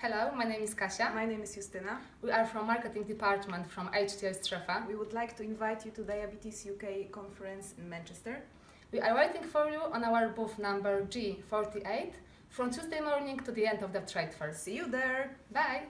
Hello, my name is Kasia. My name is Justyna. We are from marketing department from HTL Strefa. We would like to invite you to Diabetes UK conference in Manchester. We are waiting for you on our booth number G48 from Tuesday morning to the end of the trade fair. See you there! Bye!